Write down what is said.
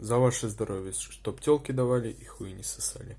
За ваше здоровье, чтоб телки давали и хуй не сосали.